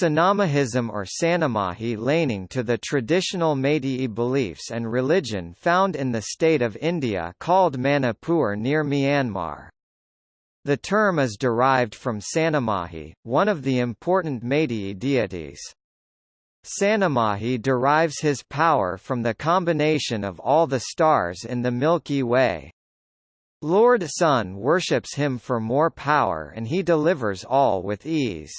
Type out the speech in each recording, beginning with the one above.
Sanamahism or Sanamahi laning to the traditional Meitei beliefs and religion found in the state of India called Manipur near Myanmar. The term is derived from Sanamahi, one of the important Meitei deities. Sanamahi derives his power from the combination of all the stars in the Milky Way. Lord Sun worships him for more power and he delivers all with ease.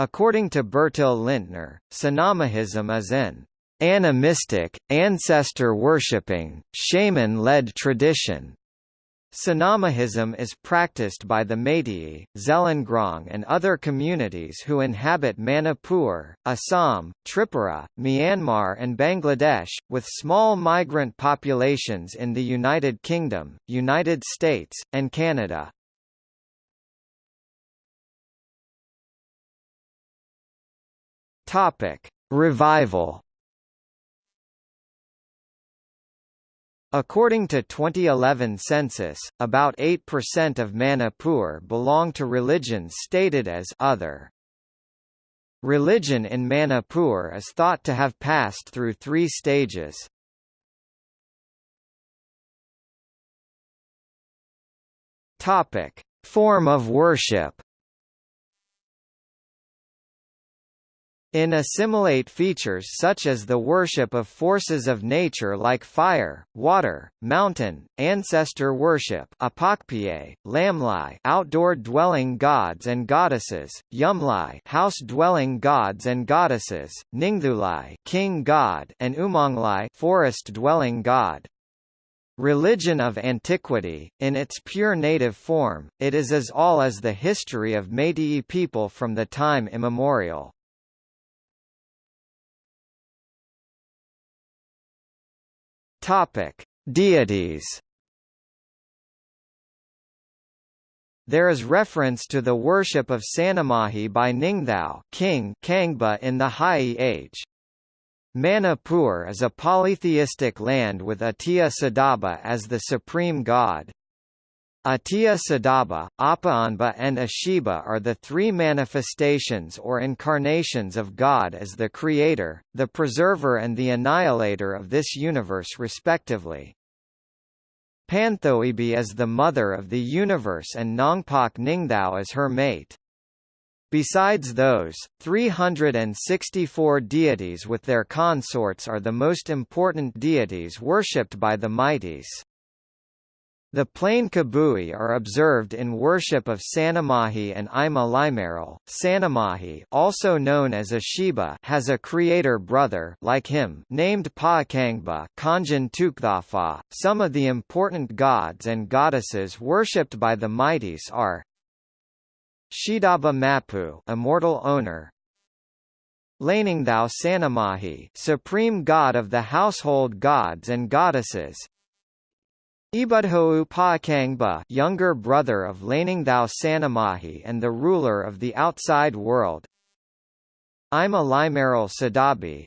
According to Bertil Lintner, Sanamahism is an animistic, ancestor-worshipping, shaman-led tradition. Sanamahism is practiced by the Meitei, Zeliangrong and other communities who inhabit Manipur, Assam, Tripura, Myanmar and Bangladesh, with small migrant populations in the United Kingdom, United States, and Canada. Topic: Revival. According to 2011 census, about 8% of Manipur belong to religions stated as other. Religion in Manipur is thought to have passed through three stages. Topic: Form of worship. In assimilate features such as the worship of forces of nature like fire, water, mountain, ancestor worship apakpie, lamlai outdoor dwelling gods and goddesses, yumlai house-dwelling gods and goddesses, ningthulai king god and umonglai forest-dwelling god. Religion of antiquity, in its pure native form, it is as all as the history of Meitei people from the time immemorial. Topic: Deities. There is reference to the worship of Sanamahi by Ningthao King Kangba in the Hai Age. Manipur is a polytheistic land with Atiya Sadaba as the supreme god. Atiya Sadaba, Apaanba and Ashiba are the three manifestations or incarnations of God as the creator, the preserver and the annihilator of this universe respectively. Panthoibi is the mother of the universe and Nongpak Ningthao is her mate. Besides those, 364 deities with their consorts are the most important deities worshipped by the Meiteis. The plain kabui are observed in worship of Sanamahi and Ima Limaral. Sanamahi, also known as Ashiba, has a creator brother like him named Paakangba Kanjan Tukthafa. Some of the important gods and goddesses worshipped by the Meiteis are Shidaba Mapu, immortal owner, Laningthao Sanamahi, supreme god of the household gods and goddesses, Ibudhou Paakangba younger brother of Laningthao Sanamahi and the ruler of the outside world. Ima Limaral Sadabi.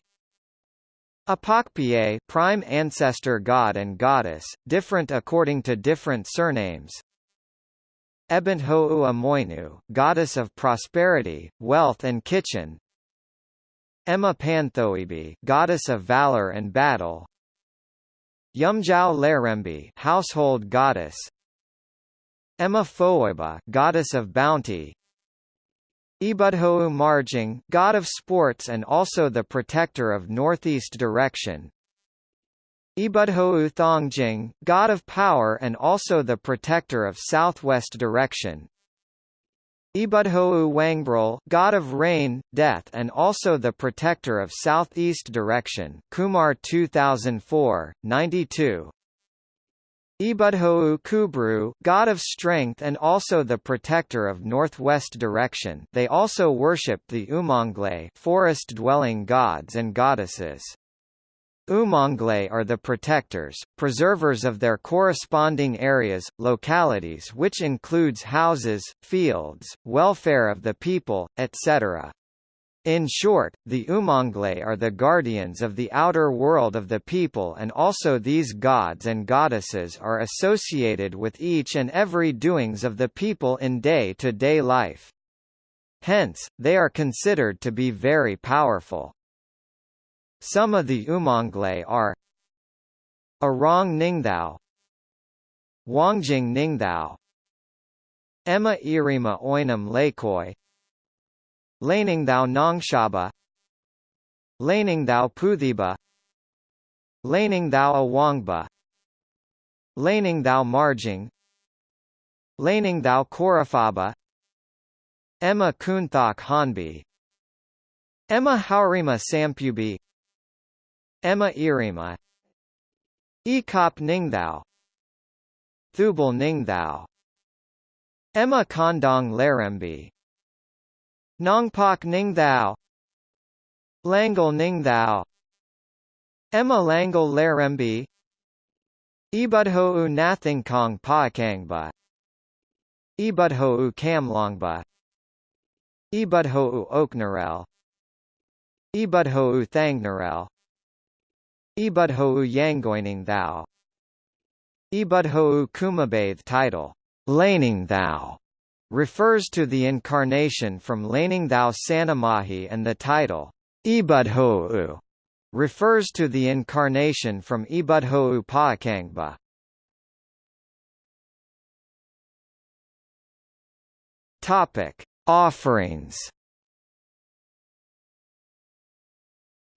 Apakpie prime ancestor god and goddess, different according to different surnames. Ebentho'u Amoinu, goddess of prosperity, wealth and kitchen. Emma Panthoibi goddess of valor and battle Yumjao Lerembi, household goddess. Emma Foiba, goddess of bounty. Ibudhou Marjing, god of sports and also the protector of northeast direction. Ibudhou Thongjing, god of power and also the protector of southwest direction. Ibudhou Wangbrul, god of rain, death and also the protector of southeast direction Kumar 2004, 92 Ibudhou Kubru, god of strength and also the protector of northwest direction they also worshipped the Umonglai forest-dwelling gods and goddesses. Umonglai are the protectors, preservers of their corresponding areas, localities which includes houses, fields, welfare of the people, etc. In short, the Umonglai are the guardians of the outer world of the people and also these gods and goddesses are associated with each and every doings of the people in day-to-day -day life. Hence, they are considered to be very powerful. Some of the Umonglai are Arong Ningthao Wangjing Ningthao Emma Irima Oinam Lakoi Laningthao Nongshaba Laningthao Puthiba Laningthao Awangba Laningthao Marjing Laningthao Korafaba Emma Kunthok Hanbi Emma Haurima Sampubi Emma Irima Ekop Ningthao. Thubal Ningthao. Emma Kondong Larembi. Nongpak Ningthao. Langal Ningthao. Emma Langal Larembi. Ibudhou Nathingkong Paakangba Ibudhou Kamlongba Ibudhou Oknarel Ibudhou Thangnarel Ibudhou Yangoining Thou Ibudhou Kumabathe title Laning Thou refers to the incarnation from Laning Thou Sanamahi and the title Ibudhou refers to the incarnation from Ibudhou Paakangba. Topic: Offerings.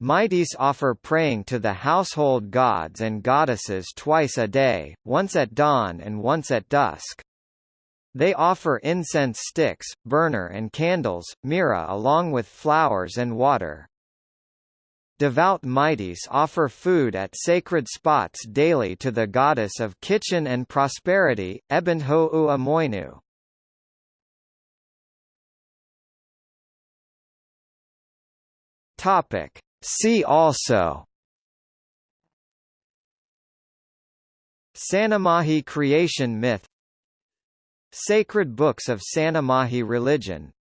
Meiteis offer praying to the household gods and goddesses twice a day, once at dawn and once at dusk. They offer incense sticks, burner and candles, mira along with flowers and water. Devout Meiteis offer food at sacred spots daily to the goddess of kitchen and prosperity, Ebentho Amoinu. Topic. See also Sanamahi creation myth Sacred books of Sanamahi religion